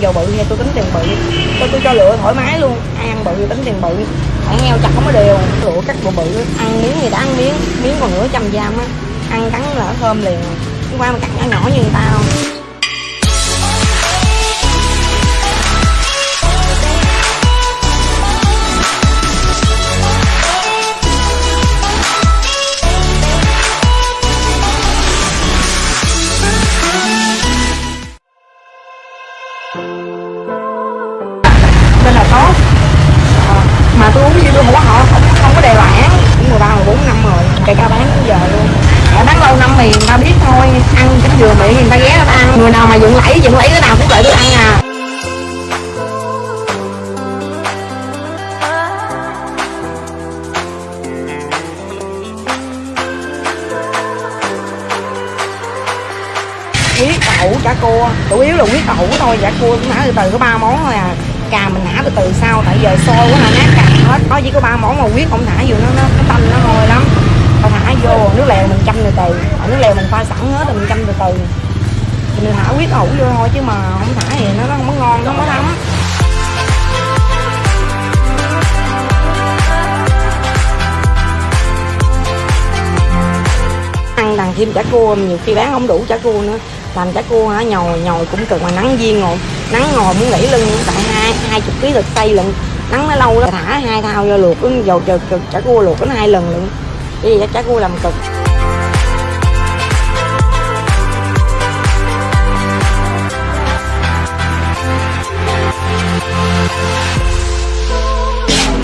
dầu bự nha, tôi tính tiền bự. Tôi tôi cho lựa thoải mái luôn ai ăn bự thì tính tiền bự. Ăn heo chặt không có đều lựa cắt bộ bự. Ăn miếng thì đã ăn miếng miếng còn nửa trăm gram á. Ăn cắn là thơm liền. Hôm qua mà cắt nhỏ nhỏ như người ta không? Vậy thì người ta ghé người ta ăn. Người nào mà dựng lẫy dựng lẫy cái nào cũng lại tôi ăn à. Huyết ẩu chả cua chủ yếu là huyết ẩu thôi. Dạ, chả cua cũng nã từ từ có ba món thôi à. Cà mình nã từ từ sau tại giờ sôi quá là nát cà hết. Có chỉ có ba món mà huyết không thả vô nó nó, nó tanh nó hôi lắm tao thả vô nước lèo mình chăm từ từ. Ở nước lèo mình pha sẵn hết rồi mình chăm từ từ. Thì mình thả huyết ẩu vô thôi chứ mà không thả thì nó, nó không có ngon nó không có thấm. Ăn đằng thêm chả cua nhiều khi bán không đủ chả cua nữa. Làm chả cua hả? Nhồi nhồi cũng cực mà nắng viên ngồi. Nắng ngồi muốn gãy lưng tại hai hai chục ký thịt tây lận. Nắng nó lâu đó thả hai thao vô luộc dầu chả, chả, cua luộc đến hai lần lận cái gì chả cua làm cực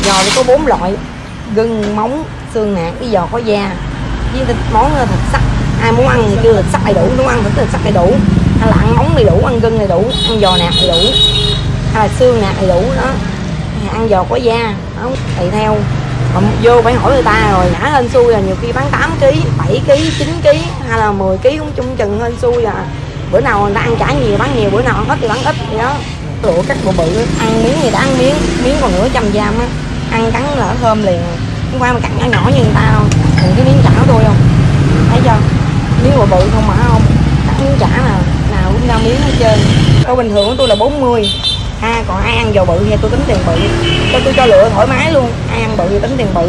giò thì có bốn loại. Gừng, móng, xương nạc cái giò có da. Với thịt, món thịt sắc ai muốn ăn thì kêu thịt sắc đầy đủ, muốn ăn thịt sắc đầy đủ. Hay là ăn móng đầy đủ, ăn gừng đầy đủ, ăn giò nạc đầy đủ. Hay là xương nạc đầy đủ, đó. Ăn giò có da đó tùy theo mà vô phải hỏi người ta rồi, nhả hên xui là nhiều khi bán 8 kg 7 kg 9 kg hay là 10 kg cũng chung chừng hên xui à. Bữa nào người ta ăn trả nhiều, bán nhiều, bữa nào ăn ít thì bán ít, vậy đó. Lụa cắt bộ bự, ăn miếng gì đã ăn miếng miếng còn nửa trăm gram á, ăn cắn là thơm liền. Hôm qua mà cắt nhỏ nhỏ như người ta không còn cái miếng chả của tôi không? Thấy chưa? Miếng bộ bự không mà không? Cắt miếng chả nè nào cũng ra miếng hết trơn. Tôi bình thường của tôi là 40 ha còn ai ăn dầu bự thì tôi tính tiền bự cho tôi cho lựa thoải mái luôn ai ăn bự thì tính tiền bự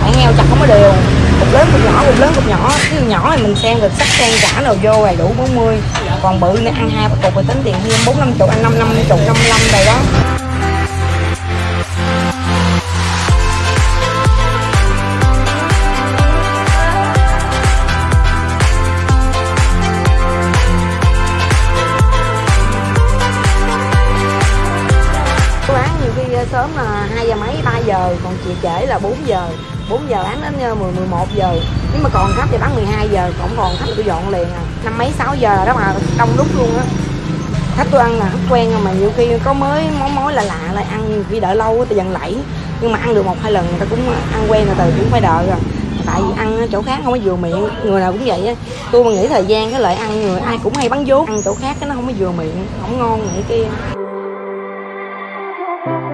phải heo chặt không có đều cục lớn cục nhỏ cục lớn cục nhỏ cái nhỏ thì mình xem được sắc xen cả nào vô rồi đủ 40 còn bự nên ăn hai ba cục thì tính tiền thêm bốn năm chục ăn năm năm chục năm năm lăm đó khi ờ, sớm là 2 giờ mấy 3 giờ, còn chị trễ là 4 giờ. 4 giờ bán đến ờ, 10 11 giờ. Nếu mà còn khách thì bán 12 giờ, còn còn khách tôi dọn liền à. Năm mấy 6 giờ đó mà đông đúc luôn á. Khách tôi ăn là khách quen rồi mà, nhiều khi có mới, món mối là lạ, lại ăn nhiều khi đợi lâu thì dần lẫy. Nhưng mà ăn được một, hai lần người ta cũng ờ, ăn quen rồi, từ cũng phải đợi rồi. Tại vì ăn ở chỗ khác không có vừa miệng, người nào cũng vậy á. Tôi mà nghĩ thời gian cái lại ăn người ai cũng hay bắn vốn, ăn chỗ khác cái nó không có vừa miệng, không ngon vậy kia. Thank you.